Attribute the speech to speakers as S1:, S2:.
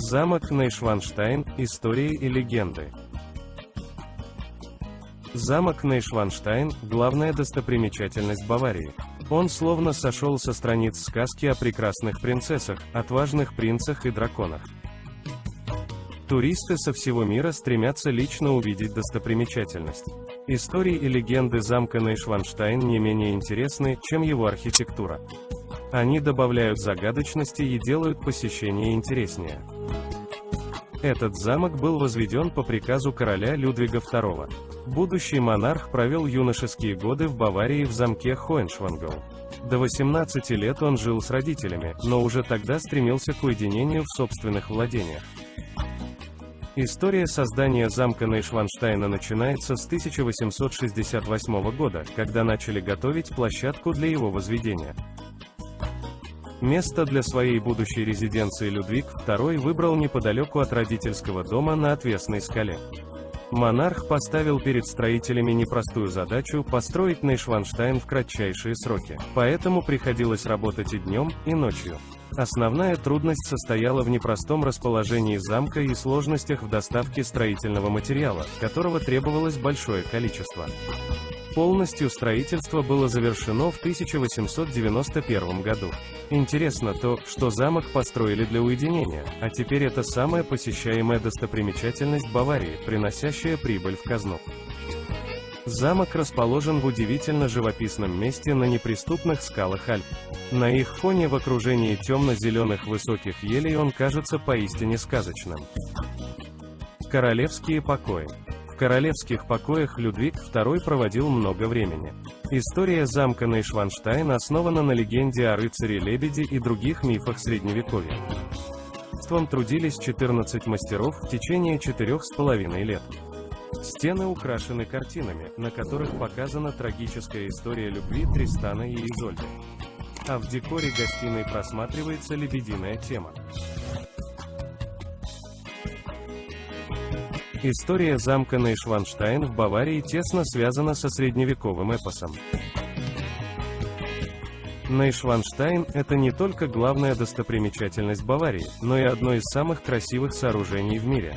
S1: Замок Нейшванштайн. Истории и легенды. Замок Нейшванштайн – главная достопримечательность Баварии. Он словно сошел со страниц сказки о прекрасных принцессах, отважных принцах и драконах. Туристы со всего мира стремятся лично увидеть достопримечательность. Истории и легенды замка Нейшванштайн не менее интересны, чем его архитектура. Они добавляют загадочности и делают посещение интереснее. Этот замок был возведен по приказу короля Людвига II. Будущий монарх провел юношеские годы в Баварии в замке Хоеншвангау. До 18 лет он жил с родителями, но уже тогда стремился к уединению в собственных владениях. История создания замка Нейшванштайна начинается с 1868 года, когда начали готовить площадку для его возведения. Место для своей будущей резиденции Людвиг II выбрал неподалеку от родительского дома на отвесной скале. Монарх поставил перед строителями непростую задачу построить Нейшванштайн в кратчайшие сроки, поэтому приходилось работать и днем, и ночью. Основная трудность состояла в непростом расположении замка и сложностях в доставке строительного материала, которого требовалось большое количество. Полностью строительство было завершено в 1891 году. Интересно то, что замок построили для уединения, а теперь это самая посещаемая достопримечательность Баварии, приносящая прибыль в казну. Замок расположен в удивительно живописном месте на неприступных скалах Альп. На их фоне в окружении темно-зеленых высоких елей он кажется поистине сказочным. Королевские покои королевских покоях Людвиг II проводил много времени. История замка Нейшванштайн основана на легенде о рыцаре-лебеде и других мифах Средневековья. Трудились 14 мастеров в течение четырех с половиной лет. Стены украшены картинами, на которых показана трагическая история любви Тристана и Изольды. А в декоре гостиной просматривается лебединая тема. История замка Нейшванштайн в Баварии тесно связана со средневековым эпосом. Нейшванштайн – это не только главная достопримечательность Баварии, но и одно из самых красивых сооружений в мире.